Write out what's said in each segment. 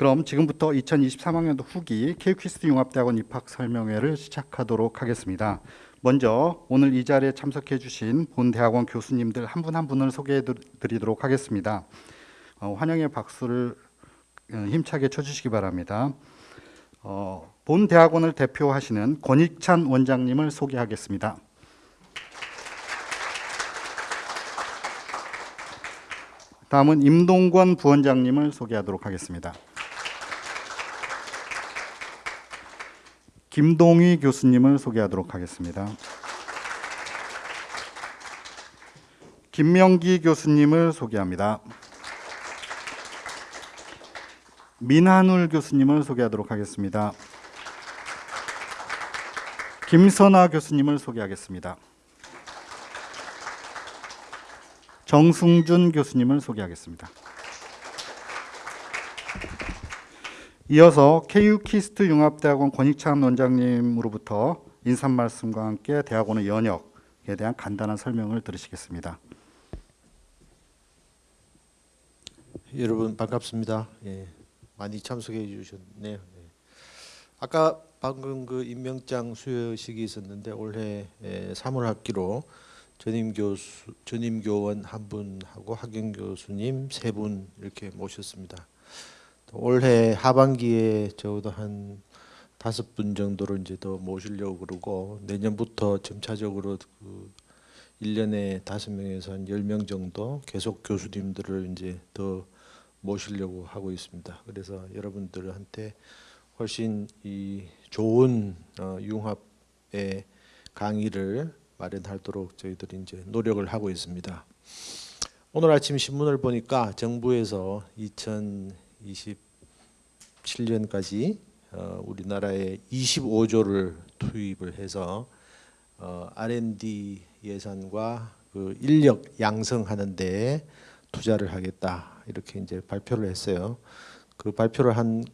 그럼 지금부터 2023학년도 후기 케이퀴스트 융합대학원 입학 설명회를 시작하도록 하겠습니다. 먼저 오늘 이 자리에 참석해 주신 본 대학원 교수님들 한 분한 분을 소개해 드리도록 하겠습니다. 어, 환영의 박수를 어, 힘차게 쳐주시기 바랍니다. 어, 본 대학원을 대표하시는 권익찬 원장님을 소개하겠습니다. 다음은 임동권 부원장님을 소개하도록 하겠습니다. 김동희 교수님을 소개하도록 하겠습니다. 김명기 교수님을 소개합니다. 민한울 교수님을 소개하도록 하겠습니다. 김선아 교수님을 소개하겠습니다. 정승준 교수님을 소개하겠습니다. 이어서 KU-KIST 융합대학원 권익찬 원장님으로부터 인사 말씀과 함께 대학원의 연혁에 대한 간단한 설명을 들으시겠습니다. 여러분 반갑습니다. 예, 많이 참석해 주셨네요. 예. 아까 방금 그 임명장 수여식이 있었는데 올해 3월 학기로 전임 교수 전임 교원 한 분하고 학연 교수님 세 분 이렇게 모셨습니다. 올해 하반기에 적어도 한 다섯 분 정도를 이제 더 모시려고 그러고 내년부터 점차적으로 그 1년에 다섯 명에서 한 10명 정도 계속 교수님들을 이제 더 모시려고 하고 있습니다. 그래서 여러분들한테 훨씬 이 좋은 어, 융합의 강의를 마련하도록 저희들이 이제 노력을 하고 있습니다. 오늘 아침 신문을 보니까 정부에서 2027년까지 어, 우리나라에 25조를 투입을 해서 어, R&D 예산과 그 인력 양성하는 데 투자를 하겠다 이렇게 이제 발표를 했어요. 그 발표를 한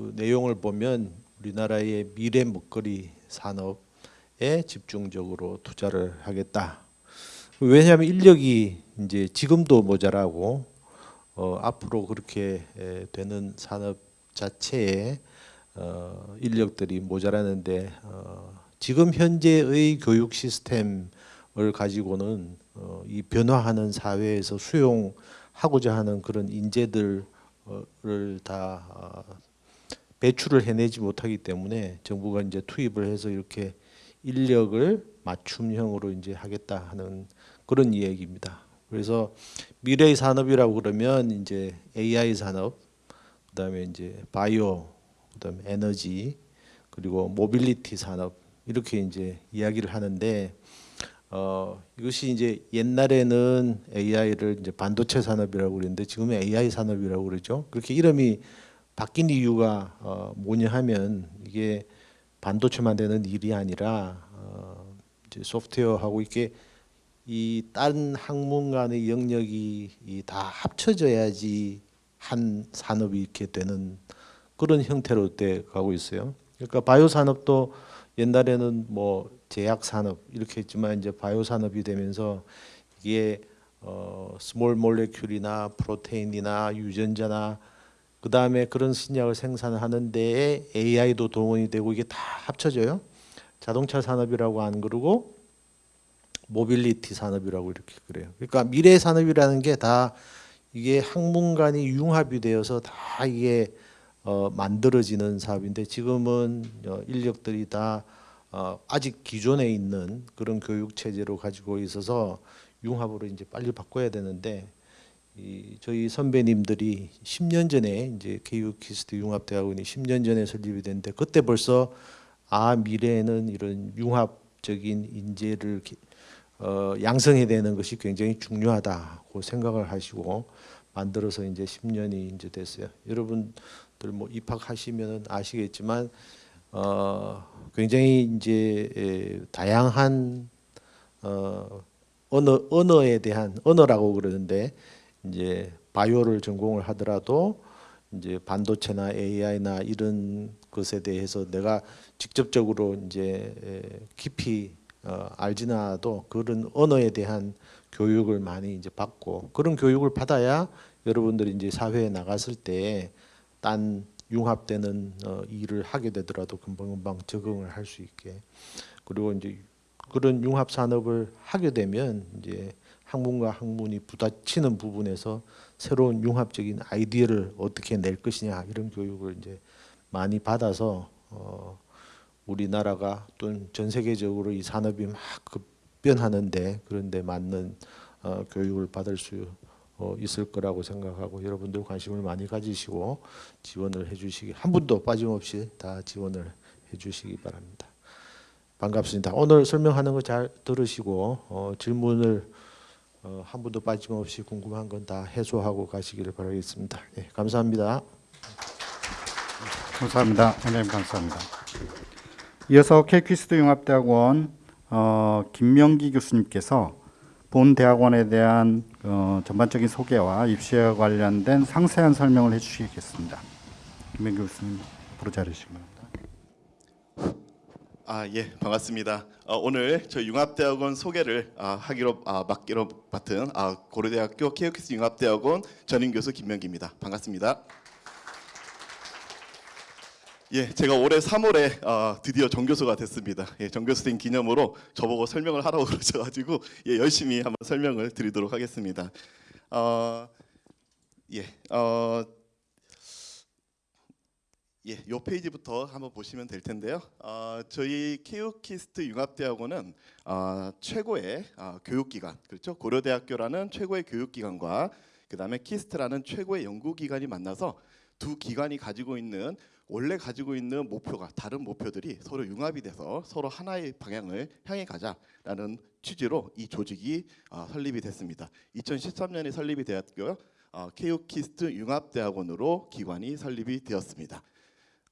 그 내용을 보면 우리나라의 미래 먹거리 산업에 집중적으로 투자를 하겠다. 왜냐하면 인력이 이제 지금도 모자라고 어, 앞으로 그렇게 에, 되는 산업 자체에 어, 인력들이 모자라는데 어, 지금 현재의 교육 시스템을 가지고는 어, 이 변화하는 사회에서 수용하고자 하는 그런 인재들을 다 어, 배출을 해내지 못하기 때문에 정부가 이제 투입을 해서 이렇게 인력을 맞춤형으로 이제 하겠다 하는 그런 이야기입니다. 그래서 미래의 산업이라고 그러면 이제 AI 산업, 그다음에 이제 바이오, 그다음에 에너지, 그리고 모빌리티 산업 이렇게 이제 이야기를 하는데 어, 이것이 이제 옛날에는 AI를 이제 반도체 산업이라고 그랬는데 지금은 AI 산업이라고 그러죠. 그렇게 이름이 바뀐 이유가 어, 뭐냐 하면 이게 반도체만 되는 일이 아니라 어, 이제 소프트웨어하고 이게 이 다른 학문 간의 영역이 다 합쳐져야지 한 산업이 이렇게 되는 그런 형태로 돼 가고 있어요. 그러니까 바이오 산업도 옛날에는 뭐 제약 산업 이렇게 했지만 이제 바이오 산업이 되면서 이게 어 small molecule이나 protein이나 유전자나 그 다음에 그런 신약을 생산하는 데에 AI도 동원이 되고 이게 다 합쳐져요. 자동차 산업이라고 안 그러고 모빌리티 산업이라고 이렇게 그래요. 그러니까 미래 산업이라는 게 다 이게 학문간이 융합이 되어서 다 이게 어, 만들어지는 사업인데 지금은 어, 인력들이 다 어, 아직 기존에 있는 그런 교육 체제로 가지고 있어서 융합으로 이제 빨리 바꿔야 되는데 이 저희 선배님들이 10년 전에 이제 KU-KIST 융합 대학원이 10년 전에 설립이 됐는데 그때 벌써 아 미래에는 이런 융합적인 인재를 어, 양성해야 되는 것이 굉장히 중요하다고 생각을 하시고 만들어서 이제 10년이 이제 됐어요. 여러분들 뭐 입학하시면 아시겠지만 어, 굉장히 이제 에, 다양한 어, 언어 언어에 대한 언어라고 그러는데 이제 바이오를 전공을 하더라도 이제 반도체나 AI나 이런 것에 대해서 내가 직접적으로 이제 깊이 어, 알지는 않아도 그런 언어에 대한 교육을 많이 이제 받고 그런 교육을 받아야 여러분들이 이제 사회에 나갔을 때 딴 융합되는 어, 일을 하게 되더라도 금방금방 적응을 할 수 있게. 그리고 이제 그런 융합 산업을 하게 되면 이제 학문과 학문이 부딪히는 부분에서 새로운 융합적인 아이디어를 어떻게 낼 것이냐 이런 교육을 이제 많이 받아서 어, 우리나라가 또는 전 세계적으로 이 산업이 막 급변하는데 그런데 맞는 어, 교육을 받을 수 어, 있을 거라고 생각하고 여러분들 관심을 많이 가지시고 지원을 해주시기 한 분도 빠짐없이 다 지원을 해주시기 바랍니다. 반갑습니다. 오늘 설명하는 거 잘 들으시고 어, 질문을 어, 한 분도 빠짐없이 궁금한 건 다 해소하고 가시기를 바라겠습니다. 예, 감사합니다. 감사합니다. 원장님 감사합니다. 이어서 케이퀴스트 융합대학원 어, 김명기 교수님께서 본 대학원에 대한 어, 전반적인 소개와 입시와 관련된 상세한 설명을 해주시겠습니다. 김명기 교수님 앞으로 자리시기 바랍니다. 아, 예, 반갑습니다. 어, 오늘 저희 융합대학원 소개를 아, 하기로 아, 맡기로 맡은 아, 고려대학교 케이오키스 융합대학원 전임 교수 김명기입니다. 반갑습니다. 예, 제가 올해 3월에 어, 드디어 정교수가 됐습니다. 예, 정교수 된 기념으로 저보고 설명을 하라고 그러셔가지고 예, 열심히 한번 설명을 드리도록 하겠습니다. 어, 예, 어, 예, 요 페이지부터 한번 보시면 될 텐데요. 어, 저희 KU-KIST 융합대학원은 어, 최고의 어, 교육기관, 그렇죠? 고려대학교라는 최고의 교육기관과 그 다음에 KIST라는 최고의 연구기관이 만나서 두 기관이 가지고 있는 원래 가지고 있는 목표가 다른 목표들이 서로 융합이 돼서 서로 하나의 방향을 향해 가자라는 취지로 이 조직이 어, 설립이 됐습니다. 2013년에 설립이 되었고요. 어, KU-KIST 융합대학원으로 기관이 설립이 되었습니다.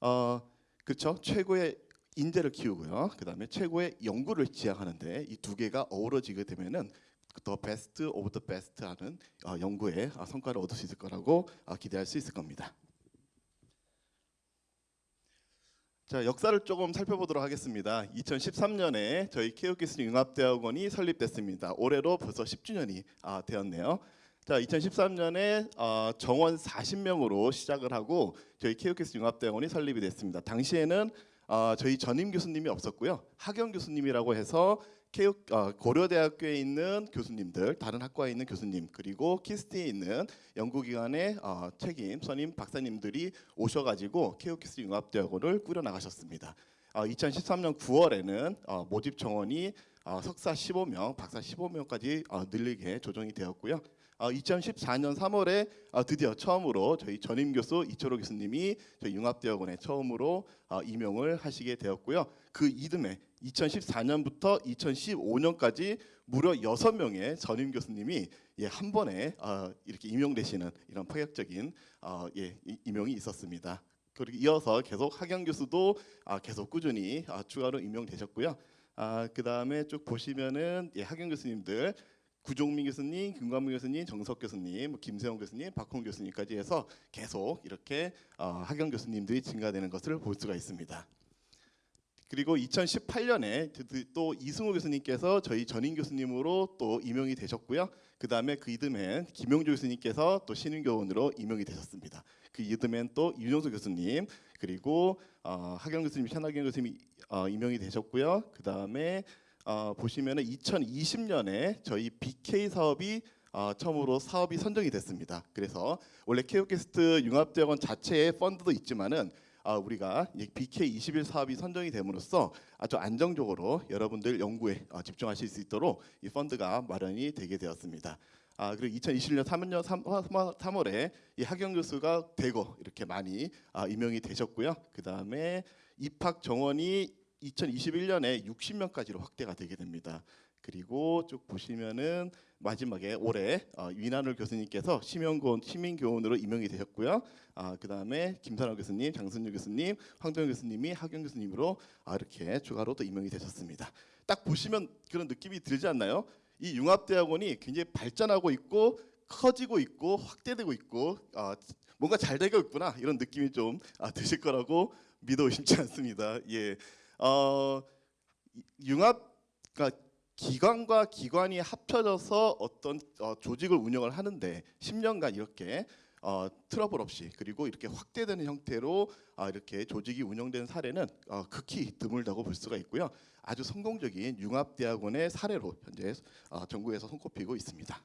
어 그렇죠 최고의 인재를 키우고요 그다음에 최고의 연구를 지향하는데 이 두 개가 어우러지게 되면은 the best of the best 하는 어, 연구의 어, 성과를 얻을 수 있을 거라고 어, 기대할 수 있을 겁니다. 자 역사를 조금 살펴보도록 하겠습니다. 2013년에 저희 KU-KIST 융합대학원이 설립됐습니다. 올해로 벌써 10주년이 아, 되었네요. 자, 2013년에 어, 정원 40명으로 시작을 하고 저희 KU-KIST 융합대학원이 설립이 됐습니다. 당시에는 어, 저희 전임 교수님이 없었고요. 학연 교수님이라고 해서 KU, 어, 고려대학교에 있는 교수님들, 다른 학과에 있는 교수님, 그리고 KIST에 있는 연구기관의 어, 책임 선임 박사님들이 오셔가지고 케이오키스 융합대학원을 꾸려 나가셨습니다. 어, 2013년 9월에는 어, 모집 정원이 어, 석사 15명, 박사 15명까지 어, 늘리게 조정이 되었고요. 어, 2014년 3월에 어, 드디어 처음으로 저희 전임 교수 이철호 교수님이 저희 융합대학원에 처음으로 어, 임용을 하시게 되었고요. 그 이듬해 2014년부터 2015년까지 무려 6명의 전임 교수님이 예, 한 번에 어, 이렇게 임용되시는 이런 파격적인 어, 예, 이- 임용이 있었습니다. 그리고 이어서 계속 학연 교수도 아, 계속 꾸준히 아, 추가로 임용되셨고요. 아, 그 다음에 쭉 보시면은 예, 학연 교수님들 구종민 교수님, 김관문 교수님, 정석 교수님, 뭐 김세영 교수님, 박홍 교수님까지 해서 계속 이렇게 어, 학연 교수님들이 증가되는 것을 볼 수가 있습니다. 그리고 2018년에 또 이승호 교수님께서 저희 전임 교수님으로 또 임용이 되셨고요. 그 다음에 그 이듬해엔 김용조 교수님께서 또 신임 교원으로 임용이 되셨습니다. 그 이듬해엔 또 윤영수 교수님 그리고 어, 학연 교수님, 현학연 교수님이 어, 임용이 되셨고요. 그 다음에 어, 보시면은 2020년에 저희 BK 사업이 어, 처음으로 사업이 선정이 됐습니다. 그래서 원래 케이오캐스트 융합대학원 자체의 펀드도 있지만은 아, 우리가 이 BK 21 사업이 선정이 됨으로써 아주 안정적으로 여러분들 연구에 어, 집중하실 수 있도록 이 펀드가 마련이 되게 되었습니다. 아, 그리고 2020년 3년 3, 3월에 이 학연 교수가 대거 이렇게 많이 아, 임명이 되셨고요. 그 다음에 입학 정원이 2021년에 60명까지로 확대가 되게 됩니다. 그리고 쭉 보시면은 마지막에 올해 어, 위난울 교수님께서 시민교원 시민교원으로 임명이 되셨고요. 아, 그 다음에 김선호 교수님, 장순유 교수님, 황동현 교수님이 학연 교수님으로 아, 이렇게 추가로 또 임명이 되셨습니다. 딱 보시면 그런 느낌이 들지 않나요? 이 융합대학원이 굉장히 발전하고 있고 커지고 있고 확대되고 있고 아, 뭔가 잘 되고 있구나 이런 느낌이 좀 아, 드실 거라고 믿어 의심치 않습니다. 예, 어, 융합 그러니까 기관과 기관이 합쳐져서 어떤 어, 조직을 운영을 하는데 10년간 이렇게 어, 트러블 없이 그리고 이렇게 확대되는 형태로 아, 이렇게 조직이 운영된 사례는 어, 극히 드물다고 볼 수가 있고요. 아주 성공적인 융합대학원의 사례로 현재 어, 전국에서 손꼽히고 있습니다.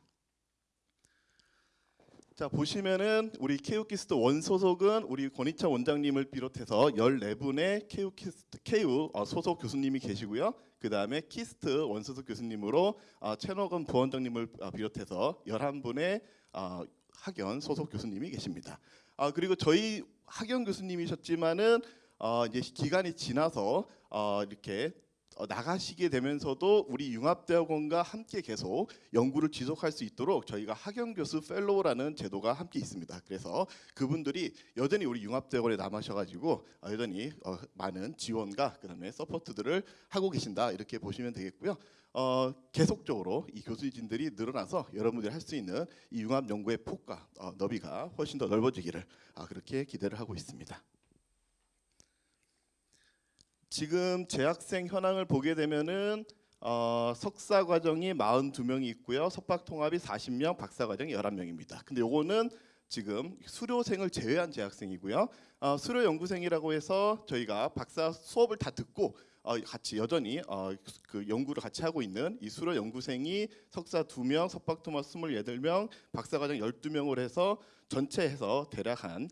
자 보시면은 우리 KU-KIST 원 소속은 우리 권익찬 원장님을 비롯해서 14분의 KU-KIST KU 어, 소속 교수님이 계시고요. 그 다음에 KIST 원 소속 교수님으로 어, 최노건 부원장님을 어, 비롯해서 11분의 어, 학연 소속 교수님이 계십니다. 아 그리고 저희 학연 교수님이셨지만은 어, 이제 기간이 지나서 어, 이렇게 어, 나가시게 되면서도 우리 융합대학원과 함께 계속 연구를 지속할 수 있도록 저희가 학연 교수 fellow라는 제도가 함께 있습니다. 그래서 그분들이 여전히 우리 융합대학원에 남으셔가지고 어, 여전히 어, 많은 지원과 그다음에 support들을 하고 계신다 이렇게 보시면 되겠고요. 어, 계속적으로 이 교수진들이 늘어나서 여러분들이 할 수 있는 이 융합 연구의 폭과 어, 너비가 훨씬 더 넓어지기를 아, 그렇게 기대를 하고 있습니다. 지금 재학생 현황을 보게 되면은 어, 석사 과정이 42명이 있고요. 석박 통합이 40명, 박사 과정이 11명입니다. 근데 요거는 지금 수료생을 제외한 재학생이고요. 어, 수료 연구생이라고 해서 저희가 박사 수업을 다 듣고 어, 같이 여전히 어, 그 연구를 같이 하고 있는 이 수료 연구생이 석사 2명, 석박 통합 28명, 박사 과정 12명을 해서 전체 해서 대략 한한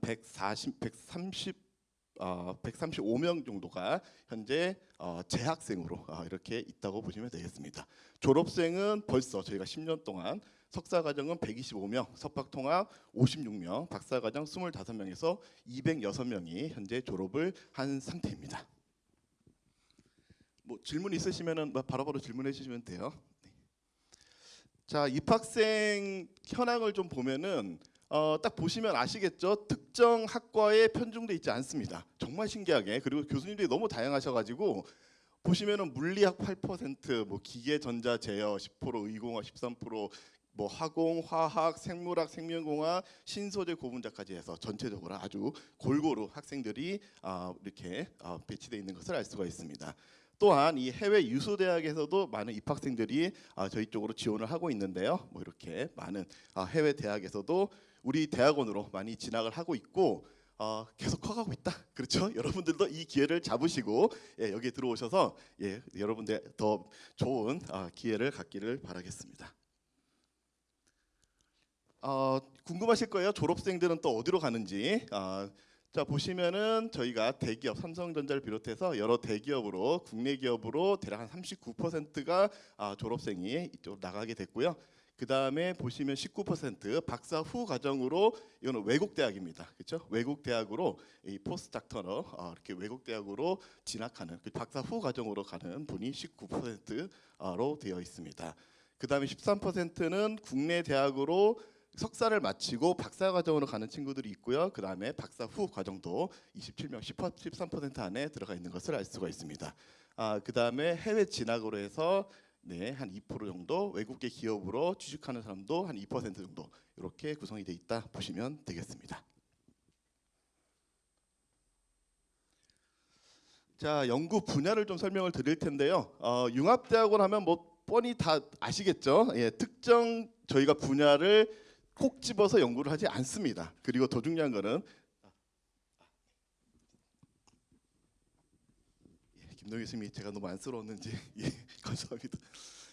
140, 130 어, 135명 정도가 현재 어, 재학생으로 어, 이렇게 있다고 보시면 되겠습니다. 졸업생은 벌써 저희가 10년 동안 석사 과정은 125명, 석박 통합 56명, 박사 과정 25명에서 206명이 현재 졸업을 한 상태입니다. 뭐 질문 있으시면은 뭐 바로바로 질문해 주시면 돼요. 네. 자 입학생 현황을 좀 보면은 어, 딱 보시면 아시겠죠? 특정 학과에 편중돼 있지 않습니다. 정말 신기하게 그리고 교수님들이 너무 다양하셔가지고 보시면은 물리학 8%, 뭐 기계, 전자, 제어 10%, 의공학 13%, 뭐 화공, 화학, 생물학, 생명공학, 신소재, 고분자까지 해서 전체적으로 아주 골고루 학생들이 아, 이렇게 아, 배치돼 있는 것을 알 수가 있습니다. 또한 이 해외 유수 대학에서도 많은 입학생들이 아, 저희 쪽으로 지원을 하고 있는데요. 뭐 이렇게 많은 아, 해외 대학에서도 우리 대학원으로 많이 진학을 하고 있고 어, 계속 커가고 있다. 그렇죠? 여러분들도 이 기회를 잡으시고 예, 여기에 들어오셔서 예, 여러분들 더 좋은 아, 기회를 갖기를 바라겠습니다. 어, 궁금하실 거예요. 졸업생들은 또 어디로 가는지. 아, 자 보시면은 저희가 대기업 삼성전자를 비롯해서 여러 대기업으로 국내 기업으로 대략 한 39%가 아, 졸업생이 이쪽으로 나가게 됐고요. 그 다음에 보시면 19% 박사 후 과정으로 이거는 외국 대학입니다. 그렇죠? 외국 대학으로 이 포스닥터너 아, 이렇게 외국 대학으로 진학하는 그 박사 후 과정으로 가는 분이 19%로 되어 있습니다. 그 다음에 13%는 국내 대학으로 석사를 마치고 박사 과정으로 가는 친구들이 있고요. 그 다음에 박사 후 과정도 27명, 13% 안에 들어가 있는 것을 알 수가 있습니다. 아, 그 다음에 해외 진학으로 해서 네, 한 2% 정도 외국계 기업으로 취직하는 사람도 한 2% 정도 이렇게 구성이 돼 있다 보시면 되겠습니다. 자, 연구 분야를 좀 설명을 드릴 텐데요. 어, 융합대학원 하면 뭐 뻔히 다 아시겠죠? 예, 특정 저희가 분야를 콕 집어서 연구를 하지 않습니다. 그리고 더 중요한 거는 김동희 교수님이 제가 너무 안쓰러웠는지 예, 감사합니다.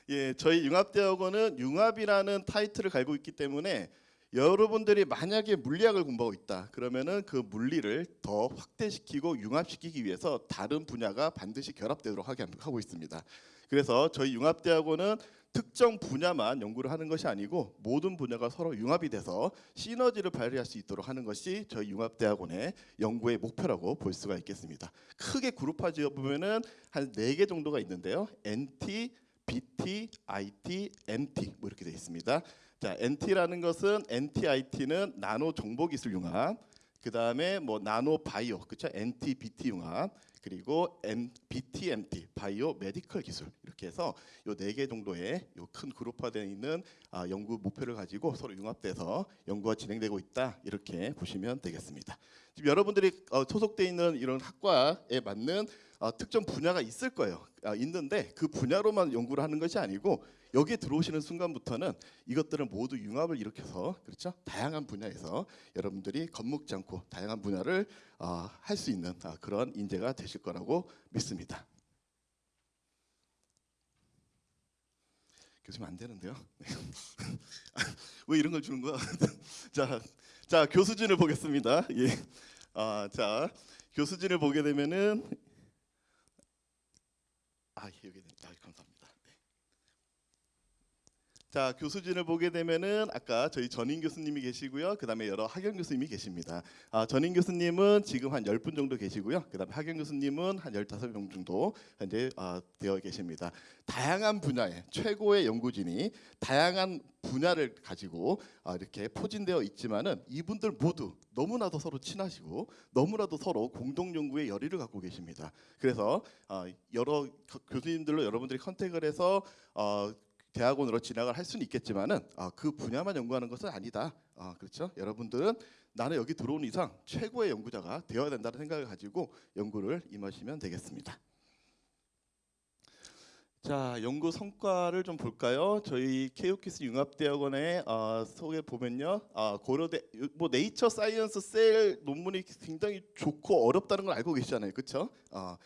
예, 저희 융합대학원은 융합이라는 타이틀을 갈고 있기 때문에 여러분들이 만약에 물리학을 공부하고 있다 그러면은 그 물리를 더 확대시키고 융합시키기 위해서 다른 분야가 반드시 결합되도록 하게 하고 있습니다. 그래서 저희 융합대학원은 특정 분야만 연구를 하는 것이 아니고 모든 분야가 서로 융합이 돼서 시너지를 발휘할 수 있도록 하는 것이 저희 융합대학원의 연구의 목표라고 볼 수가 있겠습니다. 크게 그룹화 지어 보면은 한 네 개 정도가 있는데요. NT, BT, IT, MT 뭐 이렇게 되어 있습니다. 자, NT라는 것은 NTIT는 나노 정보 기술 융합. 그 다음에 뭐 나노 바이오, 그렇죠? NT, BT 융합. 그리고 M, BTMT, bio medical 기술 이렇게 해서 요 네 개 정도의 요 큰 그룹화되어 있는 아, 연구 목표를 가지고 서로 융합돼서 연구가 진행되고 있다 이렇게 보시면 되겠습니다. 지금 여러분들이 어, 소속돼 있는 이런 학과에 맞는 어, 특정 분야가 있을 거예요. 아, 있는데 그 분야로만 연구를 하는 것이 아니고 여기에 들어오시는 순간부터는 이것들을 모두 융합을 일으켜서 그렇죠 다양한 분야에서 여러분들이 겁먹지 않고 다양한 분야를 아, 할수 있는 아, 그런 인재가 되실 거라고 믿습니다. 교수님 안 되는데요. 네. 왜 이런 걸 주는 거야? 자, 자 교수진을 보겠습니다. 예. 아, 자 교수진을 보게 되면은 아 여기 네. 아, 감사합니다. 네. 자 교수진을 보게 되면은 아까 저희 전인 교수님이 계시고요. 그 다음에 여러 학연 교수님이 계십니다. 아, 전인 교수님은 지금 한 10분 정도 계시고요. 그 다음에 학연 교수님은 한 15명 정도 현재 아, 되어 계십니다. 다양한 분야의 최고의 연구진이 다양한 분야를 가지고 아, 이렇게 포진되어 있지만은 이분들 모두 너무나도 서로 친하시고 너무나도 서로 공동 연구의 열의를 갖고 계십니다. 그래서 아, 여러 교- 교수님들로 여러분들이 컨택을 해서 어, 대학원으로 진학을 할 수는 있겠지만은 아, 그 분야만 연구하는 것은 아니다. 아, 그렇죠? 여러분들은 나는 여기 들어온 이상 최고의 연구자가 되어야 된다는 생각을 가지고 연구를 임하시면 되겠습니다. 자 연구 성과를 좀 볼까요? 저희 KU-KIST 융합대학원의 어, 소개 보면요, 아, 고려대 뭐 네이처 사이언스 셀 논문이 굉장히 좋고 어렵다는 걸 알고 계시잖아요, 그렇죠? 어,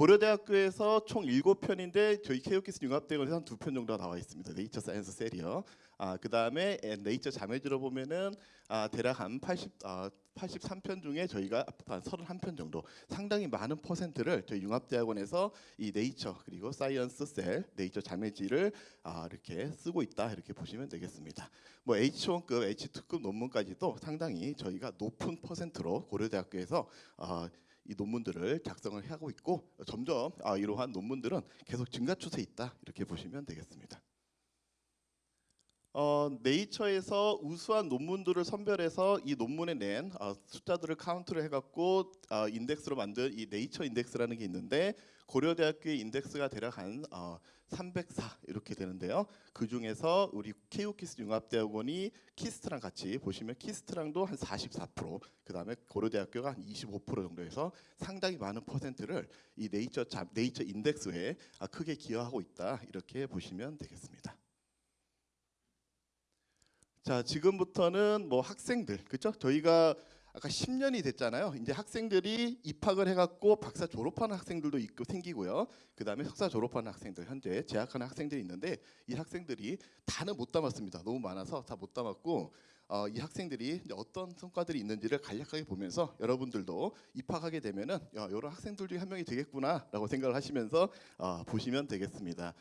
고려대학교에서 총 7편인데 저희 KU-KIST 융합대학원에서 한두편 정도가 나와 있습니다. 네이처 사이언스 셀이요. 아, 그다음에 에, 네이처 자매지로 보면은 아, 대략 한 80, 아, 83편 중에 저희가 한 31편 정도 상당히 많은 퍼센트를 저희 융합대학원에서 이 네이처 그리고 사이언스 셀 네이처 자매지를 아, 이렇게 쓰고 있다 이렇게 보시면 되겠습니다. 뭐 H1급, H2급 논문까지도 상당히 저희가 높은 퍼센트로 고려대학교에서 아, 이 논문들을 작성을 하고 있고 점점 아, 이러한 논문들은 계속 증가 추세에 있다 이렇게 보시면 되겠습니다. 어, 네이처에서 우수한 논문들을 선별해서 이 논문에 낸 어, 숫자들을 카운트를 해갖고 어, 인덱스로 만든 이 네이처 인덱스라는 게 있는데 고려대학교의 인덱스가 대략 한 어, 304 이렇게 되는데요. 그 중에서 우리 KU-KIST 융합대학원이 KIST랑 같이 보시면 KIST랑도 한 44%, 그 다음에 고려대학교가 한 25% 정도에서 상당히 많은 퍼센트를 이 네이처 자, 네이처 인덱스에 아, 크게 기여하고 있다 이렇게 보시면 되겠습니다. 자 지금부터는 뭐 학생들 그렇죠? 저희가 아까 10년이 됐잖아요. 이제 학생들이 입학을 해갖고 박사 졸업하는 학생들도 있고 생기고요. 그 다음에 석사 졸업하는 학생들 현재 재학하는 학생들이 있는데 이 학생들이 다는 못 담았습니다. 너무 많아서 다 못 담았고 어, 이 학생들이 어떤 성과들이 있는지를 간략하게 보면서 여러분들도 입학하게 되면은 야, 이런 학생들 중에 한 명이 되겠구나라고 생각을 하시면서 어, 보시면 되겠습니다.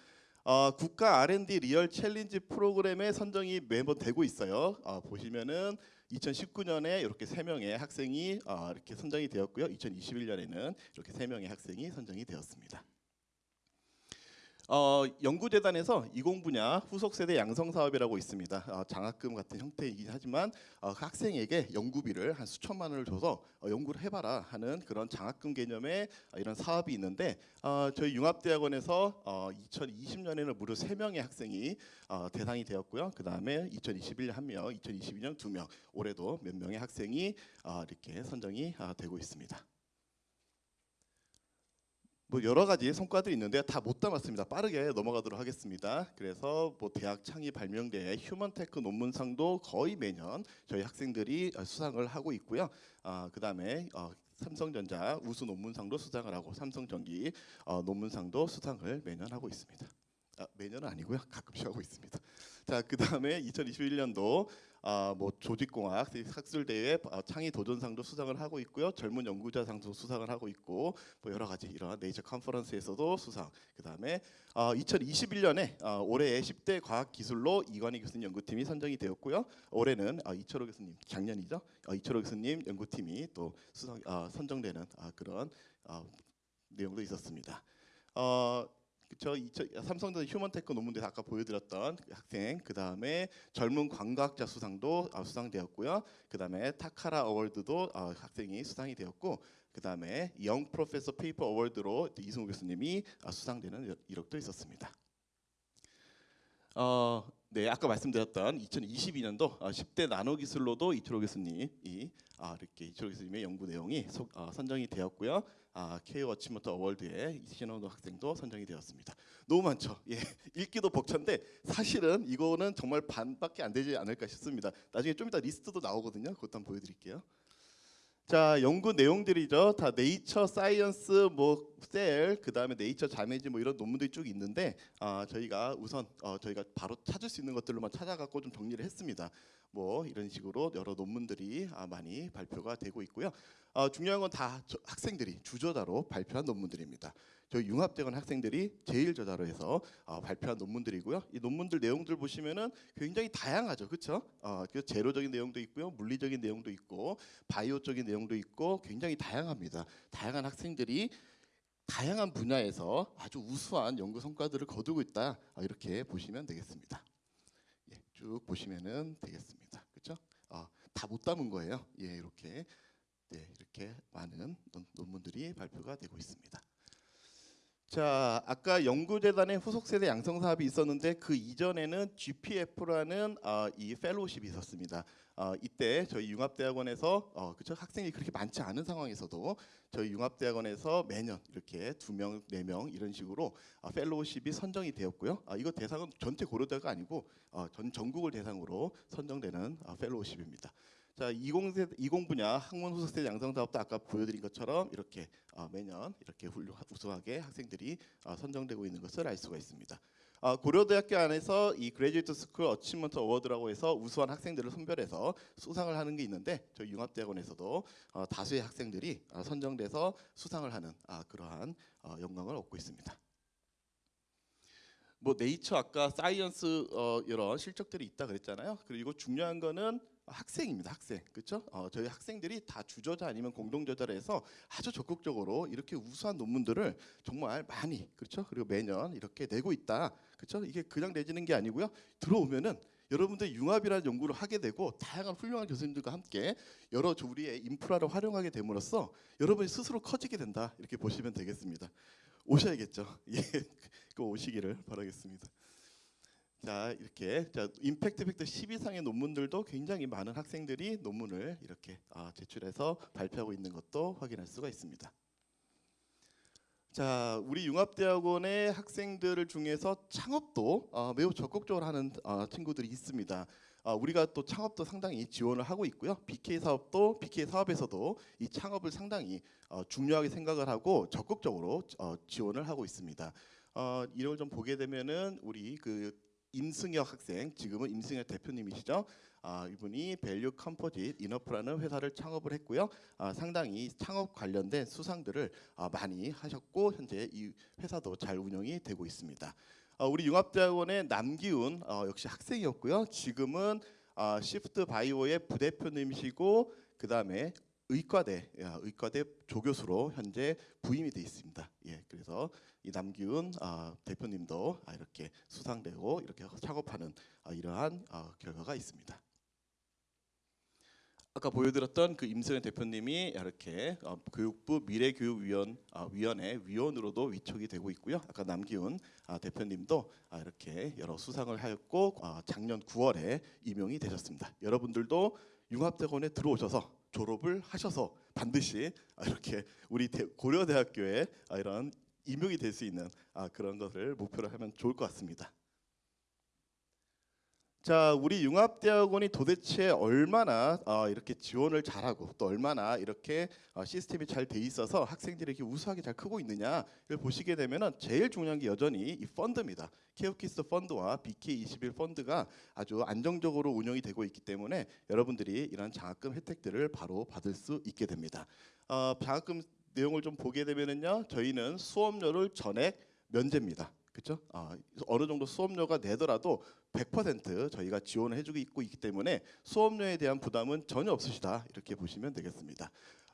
어, 국가 R&D real challenge 프로그램에 선정이 매번 되고 있어요. 어, 보시면은 2019년에 이렇게 세 명의 학생이 어, 이렇게 선정이 되었고요. 2021년에는 이렇게 세 명의 학생이 선정이 되었습니다. 어, 연구재단에서 이공 분야 후속 세대 양성 사업이라고 있습니다. 어, 장학금 같은 형태이긴 하지만 어, 그 학생에게 연구비를 한 수천만 원을 줘서 어, 연구를 해봐라 하는 그런 장학금 개념의 어, 이런 사업이 있는데 어, 저희 융합대학원에서 어, 2020년에는 무려 세 명의 학생이 어, 대상이 되었고요. 그 다음에 2021년 한 명, 2022년 두 명, 올해도 몇 명의 학생이 어, 이렇게 선정이 어, 되고 있습니다. 뭐 여러 가지 성과들이 있는데 다 못 담았습니다. 빠르게 넘어가도록 하겠습니다. 그래서 뭐 대학 창의 발명대 휴먼테크 논문상도 거의 매년 저희 학생들이 어, 수상을 하고 있고요. 아, 그다음에 어, 삼성전자 우수 논문상도 수상을 하고 삼성전기 어, 논문상도 수상을 매년 하고 있습니다. 아, 매년은 아니고요. 가끔씩 하고 있습니다. 자, 그다음에 2021년도 아, 뭐 조직공학 학술 대회 아, 창의 도전상도 수상을 하고 있고요. 젊은 연구자상도 수상을 하고 있고 뭐 여러 가지 이런 네이처 컨퍼런스에서도 수상. 그다음에 아, 2021년에 아, 올해의 10대 과학 기술로 이관희 교수님 연구팀이 선정이 되었고요. 올해는 아, 이철호 교수님 작년이죠. 아, 이철호 교수님 연구팀이 또 수상 아, 선정되는 아, 그런 아, 내용도 있었습니다. 어, 그쵸 삼성전자 Humantech 논문대상에서 아까 보여드렸던 그 학생 그 다음에 젊은 광과학자 수상도 아, 수상되었고요 그 다음에 타카라 award도 아, 학생이 수상이 되었고 그 다음에 Young Professor Paper Award로 이승우 교수님이 아, 수상되는 이력도 있었습니다. 어, 네, 아까 말씀드렸던 2022년도 10대 나노 기술로도 이철호 교수님이 아, 이렇게 이철호 교수님의 연구 내용이 소- 아, 선정이 되었고요. 아, K 어치먼트 어워드에 이신원도 학생도 선정이 되었습니다. 너무 많죠. 예, 읽기도 벅찬데 사실은 이거는 정말 반밖에 안 되지 않을까 싶습니다. 나중에 좀 이따 리스트도 나오거든요. 그것도 한번 보여드릴게요. 자 연구 내용들이죠. 다 Nature Science 뭐 Cell, 그다음에 네이처 자매지 뭐 이런 논문들이 쭉 있는데 아 저희가 우선 어, 저희가 바로 찾을 수 있는 것들로만 찾아갖고 좀 정리를 했습니다. 뭐 이런 식으로 여러 논문들이 아, 많이 발표가 되고 있고요. 어, 중요한 건 다 학생들이 주저자로 발표한 논문들입니다. 저희 융합대건 학생들이 제일 저자로 해서 어, 발표한 논문들이고요. 이 논문들 내용들 보시면은 굉장히 다양하죠, 그렇죠? 제로적인 내용도 있고요, 물리적인 내용도 있고, 바이오적인 내용도 있고, 굉장히 다양합니다. 다양한 학생들이 다양한 분야에서 아주 우수한 연구 성과들을 거두고 있다 어, 이렇게 보시면 되겠습니다. 예, 쭉 보시면은 되겠습니다. 그렇죠? 어, 다못 담은 거예요. 예, 이렇게 네, 이렇게 많은 논- 논문들이 발표가 되고 있습니다. 자, 아까 연구재단의 후속 세대 양성 사업이 있었는데 그 이전에는 GPF라는 어, 이 펠로우십이 있었습니다. 어, 이때 저희 융합대학원에서 어, 그쵸 학생이 그렇게 많지 않은 상황에서도 저희 융합대학원에서 매년 이렇게 두 명, 네 명 이런 식으로 어, fellowship이 선정이 되었고요. 어, 이거 대상은 전체 고려대가 아니고 어, 전 전국을 대상으로 선정되는 어, fellowship입니다. 자, 20세 20 분야 학문 후속세대 양성 사업도 아까 보여드린 것처럼 이렇게 어, 매년 이렇게 훌륭 우수하게 학생들이 어, 선정되고 있는 것을 알 수가 있습니다. 어, 고려대학교 안에서 이 Graduate School Achievement Award라고 해서 우수한 학생들을 선별해서 수상을 하는 게 있는데 저희 융합대학원에서도 어, 다수의 학생들이 어, 선정돼서 수상을 하는 아, 그러한 어, 영광을 얻고 있습니다. 뭐 Nature 아까 Science 어, 이런 실적들이 있다 그랬잖아요. 그리고 중요한 거는 학생입니다. 학생 그렇죠? 어, 저희 학생들이 다 주저자 아니면 공동 저자를 해서 아주 적극적으로 이렇게 우수한 논문들을 정말 많이 그렇죠? 그리고 매년 이렇게 내고 있다. 그렇죠? 이게 그냥 내지는 게 아니고요. 들어오면은 여러분들 융합이라는 연구를 하게 되고 다양한 훌륭한 교수님들과 함께 여러 우리의 인프라를 활용하게 됨으로써 여러분이 스스로 커지게 된다 이렇게 보시면 되겠습니다. 오셔야겠죠. 예, 그 오시기를 바라겠습니다. 자 이렇게 자 임팩트 팩터 10 이상의 논문들도 굉장히 많은 학생들이 논문을 이렇게 아, 제출해서 발표하고 있는 것도 확인할 수가 있습니다. 자, 우리 융합대학원의 학생들 중에서 창업도 어, 매우 적극적으로 하는 어, 친구들이 있습니다. 어, 우리가 또 창업도 상당히 지원을 하고 있고요. BK 사업도 BK 사업에서도 이 창업을 상당히 어, 중요하게 생각을 하고 적극적으로 어, 지원을 하고 있습니다. 어, 이걸 좀 보게 되면은 우리 그 임승혁 학생 지금은 임승혁 대표님이시죠. 아, 이분이 밸류 컴포짓 이너프라는 회사를 창업을 했고요. 아, 상당히 창업 관련된 수상들을 아, 많이 하셨고 현재 이 회사도 잘 운영이 되고 있습니다. 아, 우리 융합대학원의 남기훈 어, 역시 학생이었고요. 지금은 아, 시프트 바이오의 부대표님이시고 그 다음에 의과대 야, 의과대 조교수로 현재 부임이 돼 있습니다. 예, 그래서 이 남기훈 아, 대표님도 아, 이렇게 수상되고 이렇게 창업하는 아, 이러한 아, 결과가 있습니다. 아까 보여드렸던 그 임승현 대표님이 이렇게 어, 교육부 미래교육위원 아, 위원회 위원으로도 위촉이 되고 있고요. 아까 남기훈 아, 대표님도 아, 이렇게 여러 수상을 하였고 아, 작년 9월에 임용이 되셨습니다. 여러분들도 융합대학원에 들어오셔서 졸업을 하셔서 반드시 아, 이렇게 우리 대- 고려대학교에 아, 이런 임용이 될 수 있는 아, 그런 것을 목표로 하면 좋을 것 같습니다. 자, 우리 융합대학원이 도대체 얼마나 어, 이렇게 지원을 잘하고 또 얼마나 이렇게 어, 시스템이 잘 돼 있어서 학생들이 이렇게 우수하게 잘 크고 있느냐를 보시게 되면은 제일 중요한 게 여전히 이 펀드입니다. 케어키스 펀드와 BK21 펀드가 아주 안정적으로 운영이 되고 있기 때문에 여러분들이 이런 장학금 혜택들을 바로 받을 수 있게 됩니다. 어, 장학금 내용을 좀 보게 되면은요, 저희는 수업료를 전액 면제입니다. 그렇죠? 아, 어느 정도 수업료가 내더라도 100% 저희가 지원을 해주고 있고 있기 때문에 수업료에 대한 부담은 전혀 없으시다 이렇게 보시면 되겠습니다.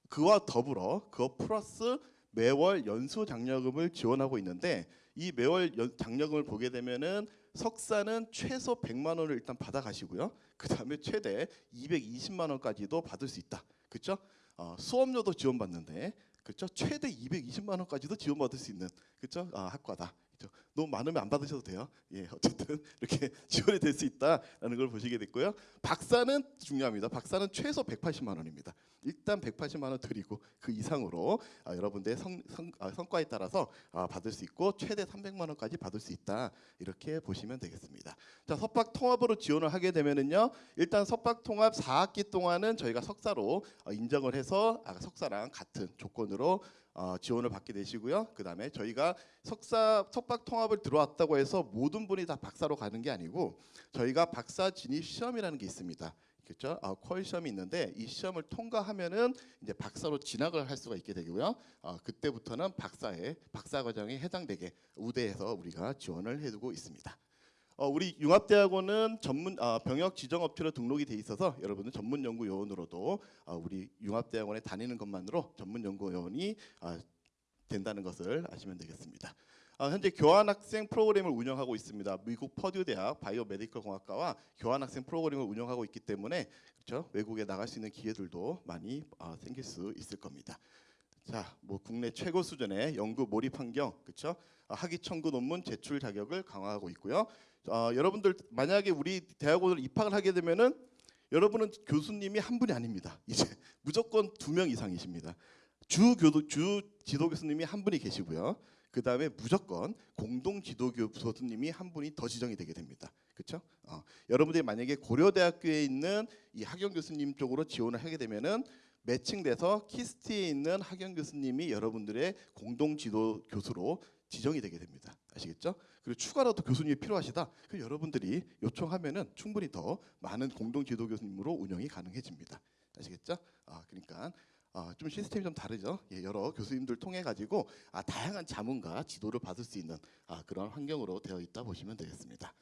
그와 더불어 그거 플러스 매월 연수 장려금을 지원하고 있는데 이 매월 연, 장려금을 보게 되면은 석사는 최소 100만 원을 일단 받아 가시고요. 그다음에 최대 220만 원까지도 받을 수 있다. 그렇죠? 어, 수업료도 지원받는데 그렇죠? 최대 220만 원까지도 지원받을 수 있는 그렇죠? 아, 학과다? 너무 많으면 안 받으셔도 돼요. 예, 어쨌든 이렇게 지원이 될 수 있다라는 걸 보시게 됐고요. 박사는 중요합니다. 박사는 최소 180만 원입니다. 일단 180만 원 드리고 그 이상으로 아, 여러분들의 성, 성, 아, 성과에 따라서 아, 받을 수 있고 최대 300만 원까지 받을 수 있다 이렇게 보시면 되겠습니다. 자 석박 통합으로 지원을 하게 되면은요 일단 석박 통합 4학기 동안은 저희가 석사로 어, 인정을 해서 아, 석사랑 같은 조건으로 어, 지원을 받게 되시고요. 그 다음에 저희가 석사 석박 통합을 들어왔다고 해서 모든 분이 다 박사로 가는 게 아니고 저희가 박사 진입 시험이라는 게 있습니다. 그렇죠? 아, 퀄 시험이 있는데 이 시험을 통과하면은 이제 박사로 진학을 할 수가 있게 되고요. 아, 그때부터는 박사의 박사 과정에 해당되게 우대해서 우리가 지원을 해두고 있습니다. 어, 우리 융합대학원은 전문 아, 병역 지정 업체로 등록이 돼 있어서 여러분은 전문 연구 요원으로도 아, 우리 융합대학원에 다니는 것만으로 전문 연구 요원이 아, 된다는 것을 아시면 되겠습니다. 아, 현재 교환학생 프로그램을 운영하고 있습니다. 미국 퍼듀 대학 biomedical 공학과와 교환학생 프로그램을 운영하고 있기 때문에 그렇죠 외국에 나갈 수 있는 기회들도 많이 아, 생길 수 있을 겁니다. 자, 뭐 국내 최고 수준의 연구 몰입 환경, 그렇죠? 학위 청구 논문 제출 자격을 강화하고 있고요. 어, 여러분들 만약에 우리 대학원을 입학을 하게 되면은 여러분은 교수님이 한 분이 아닙니다. 이제 무조건 두 명 이상이십니다. 주 교도 주 지도 교수님이 한 분이 계시고요. 그 다음에 무조건 공동 지도 교수님이 한 분이 더 지정이 되게 됩니다. 그렇죠? 어, 여러분들이 만약에 고려대학교에 있는 이 학연 교수님 쪽으로 지원을 하게 되면은 매칭돼서 KIST에 있는 학연 교수님이 여러분들의 공동 지도 교수로 지정이 되게 됩니다. 아시겠죠? 그리고 추가로도 교수님이 필요하시다. 그 여러분들이 요청하면은 충분히 더 많은 공동 지도 교수님으로 운영이 가능해집니다. 아시겠죠? 아, 그러니까 아, 좀 시스템이 좀 다르죠. 예, 여러 교수님들 통해 가지고 아, 다양한 자문과 지도를 받을 수 있는 아, 그런 환경으로 되어 있다 보시면 되겠습니다.